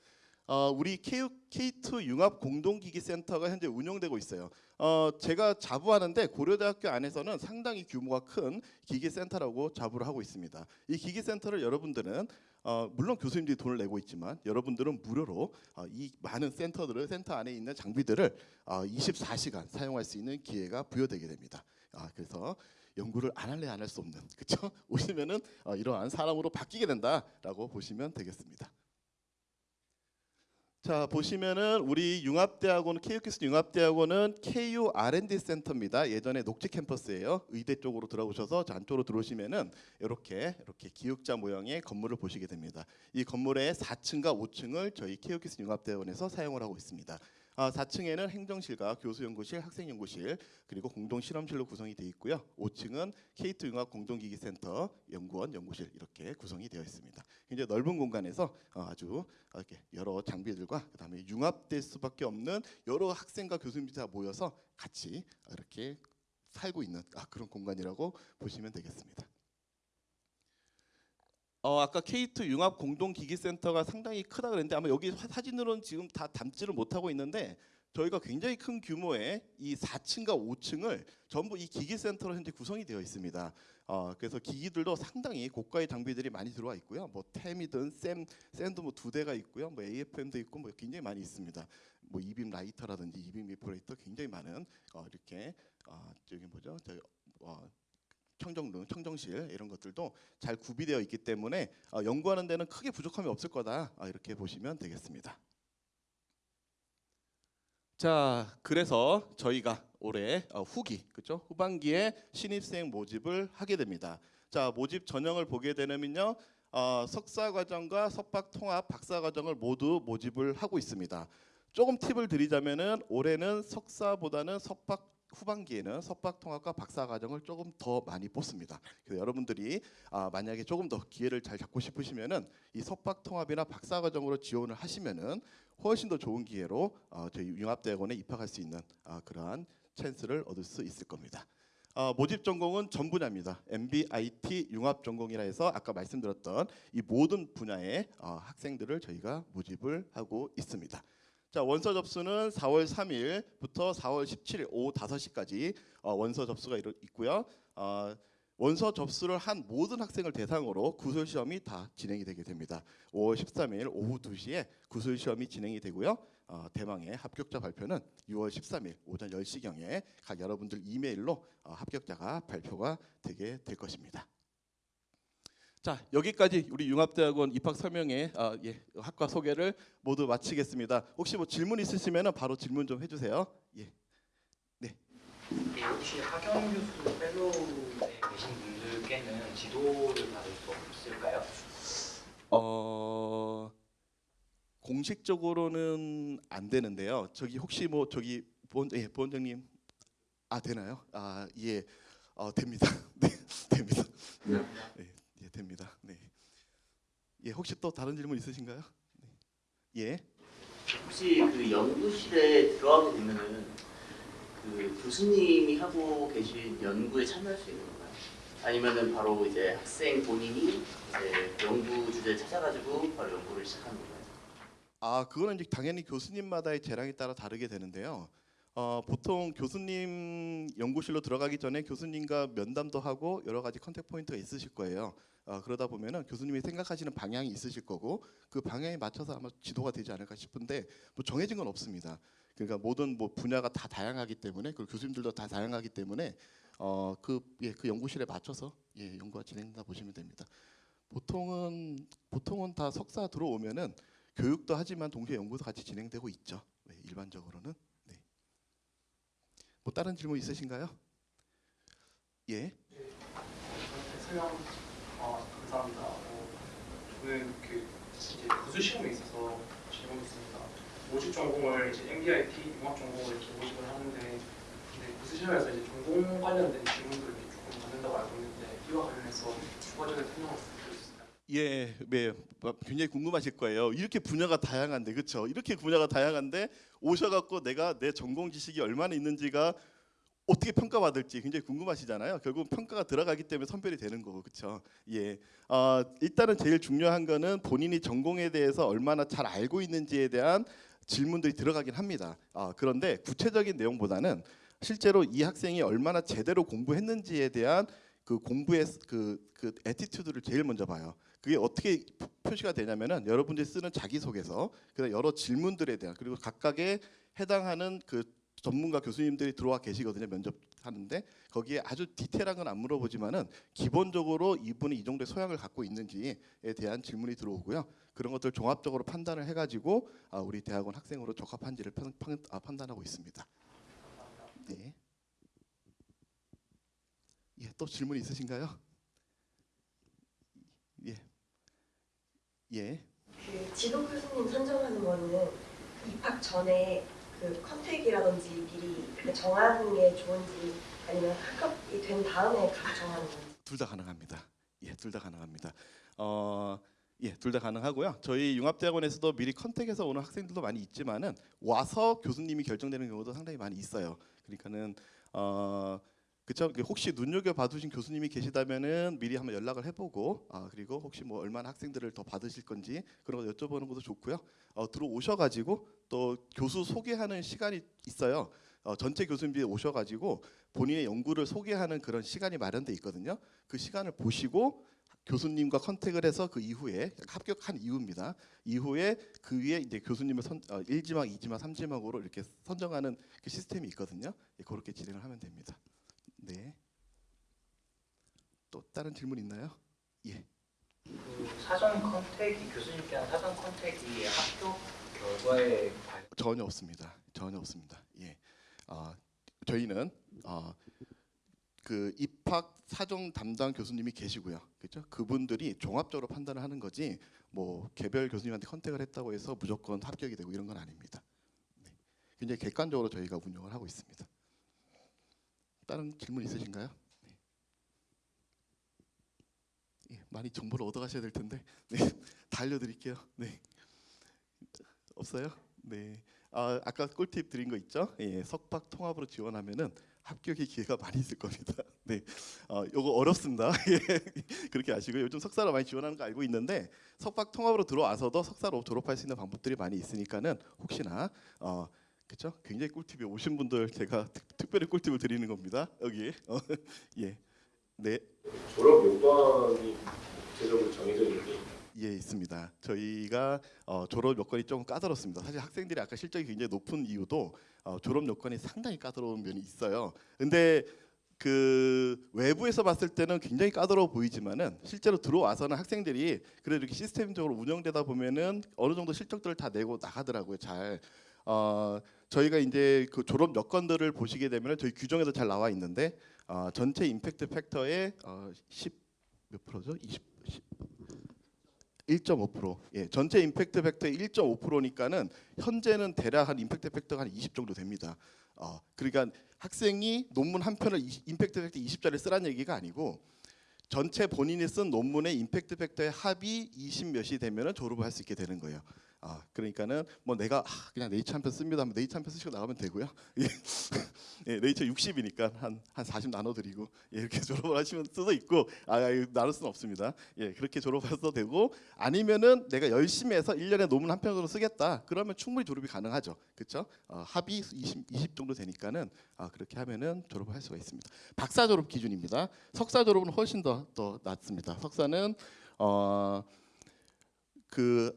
어, 우리 K, K2 융합 공동기기 센터가 현재 운영되고 있어요. 어, 제가 자부하는데 고려대학교 안에서는 상당히 규모가 큰 기기 센터라고 자부를 하고 있습니다. 이 기기 센터를 여러분들은 어, 물론 교수님들이 돈을 내고 있지만 여러분들은 무료로 어, 이 많은 센터들을 센터 안에 있는 장비들을 어, 24시간 사용할 수 있는 기회가 부여되게 됩니다. 아, 그래서 연구를 안 할래 안 할 수 없는 그렇죠? 오시면은 어, 이러한 사람으로 바뀌게 된다라고 보시면 되겠습니다. 자 보시면은 우리 융합대학원 KUKS 융합대학원은 KU R&D 센터입니다. 예전에 녹지 캠퍼스예요. 의대 쪽으로 들어오셔서 저 안쪽으로 들어오시면은 이렇게 이렇게 기역자 모양의 건물을 보시게 됩니다. 이 건물의 4층과 5층을 저희 KUKS 융합대학원에서 사용을 하고 있습니다. 아, 4층에는 행정실과 교수연구실, 학생연구실 그리고 공동실험실로 구성이 되어 있고요. 5층은 K2 융합 공동기기센터 연구원, 연구실 이렇게 구성이 되어 있습니다. 굉장히 넓은 공간에서 어, 아주 이렇게 여러 장비들과 그다음에 융합될 수밖에 없는 여러 학생과 교수님들이 다 모여서 같이 이렇게 살고 있는 아, 그런 공간이라고 보시면 되겠습니다. 어, 아까 K2 융합 공동기기센터가 상당히 크다 그랬는데 아마 여기 사- 사진으로는 지금 다 담지를 못하고 있는데 저희가 굉장히 큰 규모의 이 4층과 5층을 전부 이 기기센터로 현재 구성이 되어 있습니다. 어, 그래서 기기들도 상당히 고가의 장비들이 많이 들어와 있고요. 뭐 TEM이든 SEM, SEM도 뭐 두 대가 있고요. 뭐 AFM도 있고 뭐 굉장히 많이 있습니다. 뭐 e-beam writer라든지 e-beam evaporator 굉장히 많은 어, 이렇게 어, 저기 뭐죠? 저 어, 청정룸, 청정실 이런 것들도 잘 구비되어 있기 때문에 어, 연구하는 데는 크게 부족함이 없을 거다 아, 이렇게 보시면 되겠습니다. 자, 그래서 저희가 올해 어, 후기, 그렇죠? 후반기에 신입생 모집을 하게 됩니다. 자, 모집 전형을 보게 되면요. 어, 석사 과정과 석박 통합 박사 과정을 모두 모집을 하고 있습니다. 조금 팁을 드리자면은 올해는 석사보다는 석박 후반기에는 석박 통합과 박사 과정을 조금 더 많이 뽑습니다. 그래서 여러분들이 아, 만약에 조금 더 기회를 잘 잡고 싶으시면은 이 석박 통합이나 박사 과정으로 지원을 하시면은 훨씬 더 좋은 기회로 어, 저희 융합대학원에 입학할 수 있는 아, 그러한 찬스를 얻을 수 있을 겁니다. 어, 모집 전공은 전 분야입니다. MBIT 융합 전공이라 해서 아까 말씀드렸던 이 모든 분야의 어, 학생들을 저희가 모집을 하고 있습니다. 자 원서 접수는 4월 3일부터 4월 17일 오후 5시까지 어, 원서 접수가 이루, 있고요. 어, 원서 접수를 한 모든 학생을 대상으로 구술 시험이 다 진행이 되게 됩니다. 5월 13일 오후 2시에 구술 시험이 진행이 되고요. 어, 대망의 합격자 발표는 6월 13일 오전 10시경에 각 여러분들 이메일로 어, 합격자가 발표가 되게 될 것입니다. 자 여기까지 우리 융합대학원 입학 설명회 아, 예, 학과 소개를 모두 마치겠습니다. 혹시 뭐 질문 있으시면 바로 질문 좀 해주세요. 예. 그 혹시 하경 교수 펠로우에 계신 분들께는 지도를 받을 수 없을까요? 어 공식적으로는 안 되는데요. 저기 혹시 뭐 저기 보원 예, 보원장님 아 되나요? 아 예, 어, 됩니다. 네, 됩니다. 네, 예, 됩니다. 네, 예, 혹시 또 다른 질문 있으신가요? 네. 예, 혹시 그 연구실에 들어가게 되면은 그 교수님이 하고 계신 연구에 참여할 수 있는 건가요? 아니면은 바로 이제 학생 본인이 이제 연구 주제 찾아가지고 바로 연구를 시작하는 건가요? 아 그거는 이제 당연히 교수님마다의 재량에 따라 다르게 되는데요. 어, 보통 교수님 연구실로 들어가기 전에 교수님과 면담도 하고 여러 가지 contact point가 있으실 거예요. 어, 그러다 보면은 교수님이 생각하시는 방향이 있으실 거고 그 방향에 맞춰서 아마 지도가 되지 않을까 싶은데 뭐 정해진 건 없습니다. 그러니까 모든 뭐 분야가 다 다양하기 때문에 그리고 교수님들도 다 다양하기 때문에 어 그 예, 그 연구실에 맞춰서 예, 연구가 진행된다 보시면 됩니다. 보통은 보통은 다 석사 들어오면은 교육도 하지만 동시에 연구도 같이 진행되고 있죠. 네, 일반적으로는. 네. 뭐 다른 질문 있으신가요? 예. 설명 어, 감사합니다. 어, 저는 그 이제 구수 시험에 있어서 질문이 있습니다. 모집 전공을 이제 MBIT 융합 전공을 이렇게 모집을 하는데 근데 구수 시험에서 이제 전공 관련된 질문들을 조금 받는다고 알고 있는데 이와 관련해서 추가적인 설명을? 예, 네, 뭐 굉장히 궁금하실 거예요. 이렇게 분야가 다양한데, 그렇죠? 이렇게 분야가 다양한데 오셔갖고 내가 내 전공 지식이 얼마나 있는지가 어떻게 평가받을지 굉장히 궁금하시잖아요. 결국 평가가 들어가기 때문에 선별이 되는 거고, 그렇죠? 예, 어, 일단은 제일 중요한 거는 본인이 전공에 대해서 얼마나 잘 알고 있는지에 대한 질문들이 들어가긴 합니다. 아, 그런데 구체적인 내용보다는 실제로 이 학생이 얼마나 제대로 공부했는지에 대한 그 공부의 그, 그 attitude를 제일 먼저 봐요. 그게 어떻게 표- 표시가 되냐면은 여러분들이 쓰는 자기소개서, 그다음 여러 질문들에 대한 그리고 각각의 해당하는 그 전문가 교수님들이 들어와 계시거든요 면접하는데 거기에 아주 디테일한 건 안 물어보지만은 기본적으로 이분이 이 정도의 소양을 갖고 있는지에 대한 질문이 들어오고요 그런 것들 종합적으로 판단을 해가지고 아, 우리 대학원 학생으로 적합한지를 판, 판, 아, 판단하고 있습니다. 네. 예, 또 질문 있으신가요? 예. 예. 그 지도 교수님 선정하는 거는 그 입학 전에 그 contact이라든지 미리 그 정하는 게 좋은지 아니면 합격이 된 다음에 각 정하는 건지 둘 다 가능합니다. 예, 둘 다 가능합니다. 어, 예, 둘 다 가능하고요. 저희 융합대학원에서도 미리 contact해서 오는 학생들도 많이 있지만은 와서 교수님이 결정되는 경우도 상당히 많이 있어요. 그러니까는 어, 그쵸? 혹시 눈여겨 봐두신 교수님이 계시다면은 미리 한번 연락을 해보고 아 그리고 혹시 뭐 얼마나 학생들을 더 받으실 건지 그런 거 여쭤보는 것도 좋고요. 어, 들어오셔가지고 또 교수 소개하는 시간이 있어요. 어, 전체 교수님들이 오셔가지고 본인의 연구를 소개하는 그런 시간이 마련돼 있거든요. 그 시간을 보시고 교수님과 컨택을 해서 그 이후에 합격한 이후입니다. 이후에 그 위에 이제 교수님을 선, 어, 1지막, 2지막, 3지막으로 이렇게 선정하는 그 시스템이 있거든요. 예, 그렇게 진행을 하면 됩니다. 네. 또 다른 질문 있나요? 예. 그 사전 컨택이 교수님께 한 사전 컨택이 학교 결과에 관 전혀 없습니다. 전혀 없습니다. 예. 아, 저희는 아, 그 입학 사정 담당 교수님이 계시고요. 그렇죠? 그분들이 종합적으로 판단을 하는 거지 뭐 개별 교수님한테 컨택을 했다고 해서 무조건 합격이 되고 이런 건 아닙니다. 네. 굉장히 객관적으로 저희가 운영을 하고 있습니다. 다른 질문 있으신가요? 네. 예, 많이 정보를 얻어가셔야 될 텐데 네, 다 알려드릴게요. 네. 없어요? 네. 아, 아까 꿀팁 드린 거 있죠? 예, 석박 통합으로 지원하면은 합격의 기회가 많이 있을 겁니다. 네, 어, 요거 어렵습니다. 예, 그렇게 아시고 요즘 석사로 많이 지원하는 거 알고 있는데 석박 통합으로 들어와서도 석사로 졸업할 수 있는 방법들이 많이 있으니까는 혹시나 어, 그렇죠? 굉장히 꿀팁이 오신 분들 제가 특, 특별히 꿀팁을 드리는 겁니다. 여기 어, 예, 네. 졸업 요건이 구체적으로 정해져 있는지 예 있습니다. 저희가 어, 졸업 요건이 조금 까다롭습니다. 사실 학생들이 아까 실적이 굉장히 높은 이유도 어, 졸업 요건이 상당히 까다로운 면이 있어요. 근데 그 외부에서 봤을 때는 굉장히 까다로워 보이지만은 실제로 들어와서는 학생들이 그래도 이렇게 시스템적으로 운영되다 보면은 어느 정도 실적들을 다 내고 나가더라고요. 잘. 어, 저희가 이제 그 졸업 여건들을 보시게 되면은 저희 규정에도 잘 나와 있는데 어, 전체 임팩트 팩터의 어, 10몇 프로죠? 20, 1.5%. 예, 전체 임팩트 팩터의 1.5%니까는 현재는 대략 한 impact factor가 한 20 정도 됩니다. 어, 그러니까 학생이 논문 한 편을 20, impact factor 20짜리 쓰라는 얘기가 아니고 전체 본인이 쓴 논문의 impact factor의 합이 20 몇이 되면은 졸업을 할 수 있게 되는 거예요. 아, 그러니까는 뭐 내가 아, 그냥 네이처 한 편 씁니다 하면 네이처 한 편 쓰시고 나가면 되고요. 예, 예 네이처 60이니까 한 한 40 나눠 드리고 예, 이렇게 졸업을 하시면 수도 있고 아, 이거 나눌 수는 없습니다. 예, 그렇게 졸업해도 되고 아니면은 내가 열심히 해서 1년에 논문 한 편으로 쓰겠다. 그러면 충분히 졸업이 가능하죠. 그렇죠? 어, 합이 20, 20 정도 되니까는 아, 그렇게 하면은 졸업을 할 수가 있습니다. 박사 졸업 기준입니다. 석사 졸업은 훨씬 더더 낮습니다. 석사는 어, 그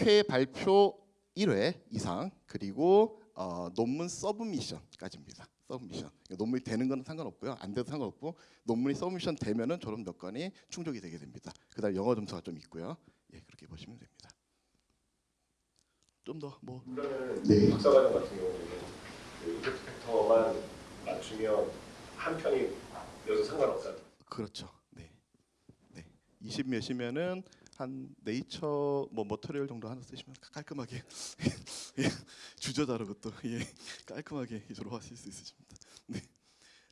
학, 학회 발표 1회 이상 그리고 어, 논문 submission까지입니다. submission. 논문이 되는 건 상관없고요. 안 돼도 상관없고 논문이 submission 되면은 졸업 여건이 충족이 되게 됩니다. 그다음 영어 점수가 좀 있고요. 예, 그렇게 보시면 됩니다. 좀 더 뭐 네. 박사과정 같은 경우는 그 임팩트 팩터만 맞추면 한 편이 여기서 상관없다. 그렇죠. 네. 네. 20 몇이면은 한 네이처 뭐 머터리얼 정도 하나 쓰시면 깔끔하게 예, 주저다르 것도 예, 깔끔하게 졸업하실 수 있으십니다. 네.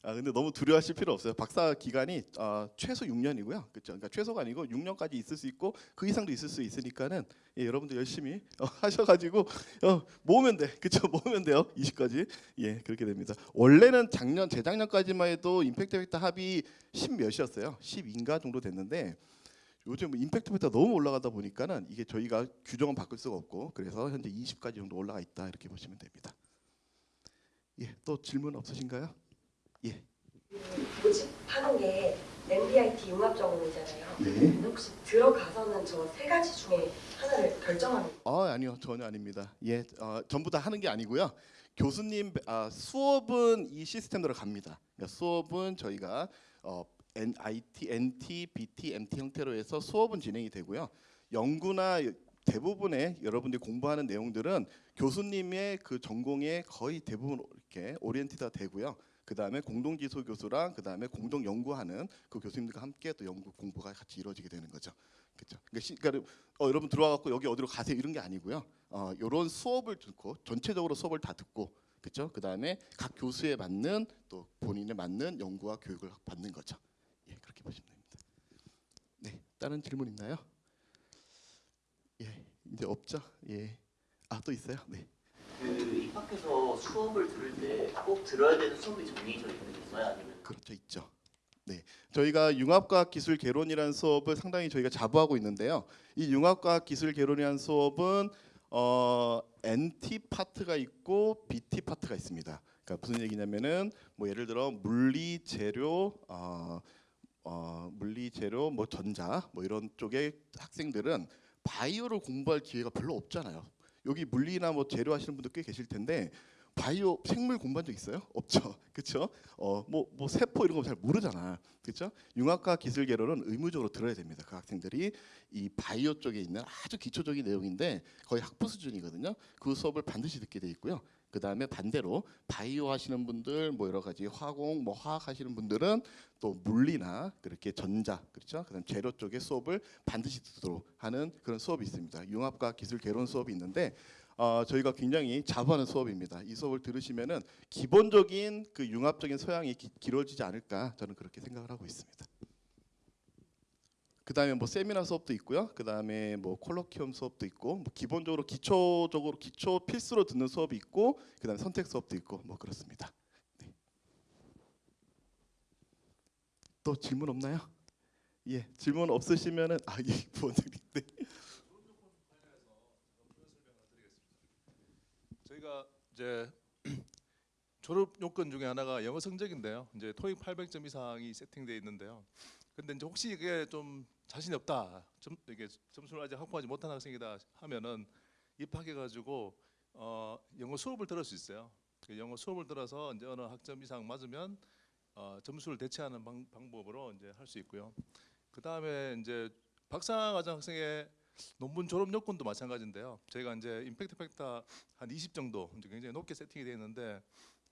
아 근데 너무 두려워하실 필요 없어요. 박사 기간이 어, 최소 6년이고요. 그렇죠. 그러니까 최소가 아니고 6년까지 있을 수 있고 그 이상도 있을 수 있으니까는 예, 여러분들 열심히 어, 하셔가지고 어, 모으면 돼. 그렇죠. 모으면 돼요. 20까지 예 그렇게 됩니다. 원래는 작년 재작년까지만 해도 임팩트 팩터 합이 10 몇이었어요. 12인가 정도 됐는데 요즘 임팩트 팩터가 너무 올라가다 보니까는 이게 저희가 규정은 바꿀 수가 없고 그래서 현재 20까지 정도 올라가 있다 이렇게 보시면 됩니다. 예, 또 질문 없으신가요? 예. 그 모집하는 게 MBIT 융합 전공이잖아요. 네. 혹시 들어가서는 저 세 가지 중에 하나를 결정하는 아 아니요 전혀 아닙니다. 예, 어, 전부 다 하는 게 아니고요. 교수님 아, 수업은 이 시스템대로 갑니다. 그러니까 수업은 저희가 어, IT, NT, BT, MT 형태로 해서 수업은 진행이 되고요. 연구나 대부분의 여러분들이 공부하는 내용들은 교수님의 그 전공에 거의 대부분 이렇게 오리엔티가 되고요. 그 다음에 공동지소 교수랑 그 다음에 공동 연구하는 그 교수님들과 함께 또 연구 공부가 같이 이루어지게 되는 거죠. 그렇죠. 그러니까, 시, 그러니까 어, 여러분 들어와 갖고 여기 어디로 가세요 이런 게 아니고요. 어, 이런 수업을 듣고 전체적으로 수업을 다 듣고 그렇죠. 그 다음에 각 교수에 맞는 또 본인에 맞는 연구와 교육을 받는 거죠. 보시면 됩니다. 네, 다른 질문 있나요? 예, 이제 없죠. 예, 아 또 있어요. 네. 그 입학해서 수업을 들을 때 꼭 들어야 되는 수업이 정해져 있는 건가요? 아니면 그렇죠 있죠. 네, 저희가 융합과학 기술 개론이라는 수업을 상당히 저희가 자부하고 있는데요. 이 융합과학 기술 개론이라는 수업은 어, NT 파트가 있고 BT 파트가 있습니다. 그러니까 무슨 얘기냐면은 뭐 예를 들어 물리 재료 어, 어, 물리 재료 뭐 전자 뭐 이런 쪽의 학생들은 바이오를 공부할 기회가 별로 없잖아요. 여기 물리나 뭐 재료 하시는 분들 꽤 계실 텐데 바이오 생물 공부한 적 있어요? 없죠. 그렇죠? 어, 뭐, 뭐 세포 이런 거 잘 모르잖아. 그렇죠? 융합과 기술 개론은 의무적으로 들어야 됩니다. 그 학생들이 이 바이오 쪽에 있는 아주 기초적인 내용인데 거의 학부 수준이거든요. 그 수업을 반드시 듣게 돼 있고요. 그 다음에 반대로 바이오 하시는 분들, 뭐 여러 가지 화공, 뭐 화학 하시는 분들은 또 물리나 그렇게 전자, 그렇죠? 그다음 재료 쪽의 수업을 반드시 듣도록 하는 그런 수업이 있습니다. 융합과 기술 개론 수업이 있는데 어, 저희가 굉장히 자부하는 수업입니다. 이 수업을 들으시면은 기본적인 그 융합적인 소양이 기, 길어지지 않을까 저는 그렇게 생각을 하고 있습니다. 그 다음에 뭐 세미나 수업도 있고요. 그 다음에 뭐 콜로키움 수업도 있고, 뭐 기본적으로 기초적으로 기초 필수로 듣는 수업이 있고, 그 다음에 선택 수업도 있고, 뭐 그렇습니다. 네. 또 질문 없나요? 예, 질문 없으시면은 아, 예, 부원장님. 네. 저희가 이제 졸업 요건 중에 하나가 영어 성적인데요. 이제 토익 800점 이상이 세팅되어 있는데요. 근데 이제 혹시 이게 좀 자신이 없다, 점, 이게 점수를 아직 확보하지 못한 학생이다 하면은 입학해 가지고 어, 영어 수업을 들을 수 있어요. 그 영어 수업을 들어서 이제 어느 학점 이상 맞으면 어, 점수를 대체하는 방, 방법으로 이제 할 수 있고요. 그 다음에 이제 박사과정 학생의 논문 졸업 요건도 마찬가지인데요. 저희가 이제 impact factor 한 20 정도 굉장히 높게 세팅이 되어 있는데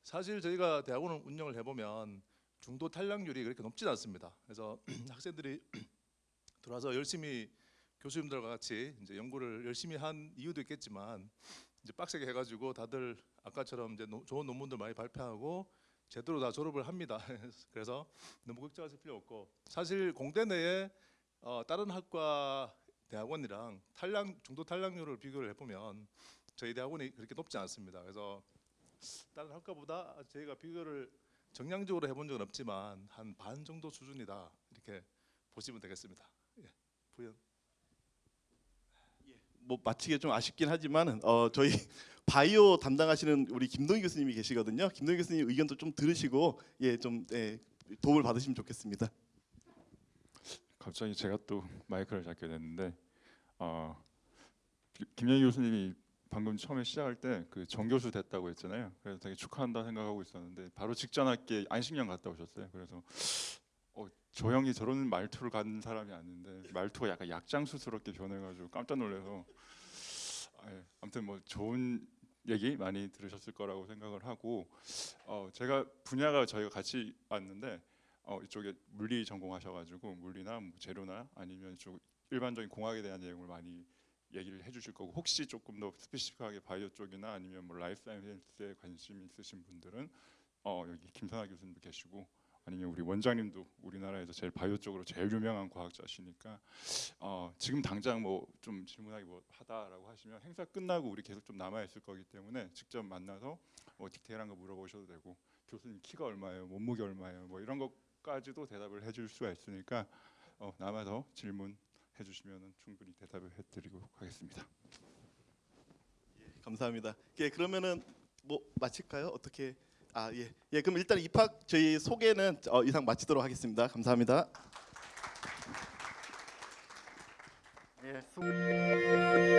사실 저희가 대학원을 운영을 해보면 중도 탈락률이 그렇게 높지는 않습니다. 그래서 학생들이 들어와서 열심히 교수님들과 같이 이제 연구를 열심히 한 이유도 있겠지만 이제 빡세게 해가지고 다들 아까처럼 이제 노- 좋은 논문들 많이 발표하고 제대로 다 졸업을 합니다. 그래서 너무 걱정하실 필요 없고 사실 공대 내에 어, 다른 학과 대학원이랑 탈락 중도 탈락률을 비교를 해보면 저희 대학원이 그렇게 높지 않습니다. 그래서 다른 학과보다 저희가 비교를 정량적으로 해본 적은 없지만 한 반 정도 수준이다 이렇게 보시면 되겠습니다. 예, 부연. 뭐 마치기 좀 아쉽긴 하지만 어, 저희 바이오 담당하시는 우리 김동희 교수님이 계시거든요. 김동희 교수님 의견도 좀 들으시고 예좀 예, 도움을 받으시면 좋겠습니다. 갑자기 제가 또 마이크를 잡게 됐는데 어, 기- 김영희 교수님이 방금 처음에 시작할 때 그 정교수 됐다고 했잖아요. 그래서 되게 축하한다 생각하고 있었는데 바로 직전 학기에 안식년 갔다 오셨어요. 그래서 어, 저 형이 저런 말투를 갖는 사람이 아닌데 말투가 약간 약장수스럽게 변해가지고 깜짝 놀라서 아, 예. 아무튼 뭐 좋은 얘기 많이 들으셨을 거라고 생각을 하고 어, 제가 분야가 저희가 같이 왔는데 어, 이쪽에 물리 전공하셔가지고 물리나 뭐 재료나 아니면 이쪽 일반적인 공학에 대한 내용을 많이 얘기를 해주실 거고 혹시 조금 더 specific하게 바이오 쪽이나 아니면 뭐 life science에 관심 있으신 분들은 어, 여기 김선아 교수님도 계시고 아니면 우리 원장님도 우리나라에서 제일 바이오 쪽으로 제일 유명한 과학자시니까 어, 지금 당장 뭐 좀 질문하기 뭐 하다라고 하시면 행사 끝나고 우리 계속 좀 남아 있을 거기 때문에 직접 만나서 뭐 디테일한 거 물어보셔도 되고 교수님 키가 얼마예요, 몸무게 얼마예요, 뭐 이런 것까지도 대답을 해줄 수가 있으니까 어, 남아서 질문 해 주시면 충분히 대답을 해드리도록 하겠습니다. 감사합니다. 예, 그러면은 뭐 마칠까요? 어떻게? 아 예, 예 그럼 일단 입학 저희 소개는 어, 이상 마치도록 하겠습니다. 감사합니다. 예, 수...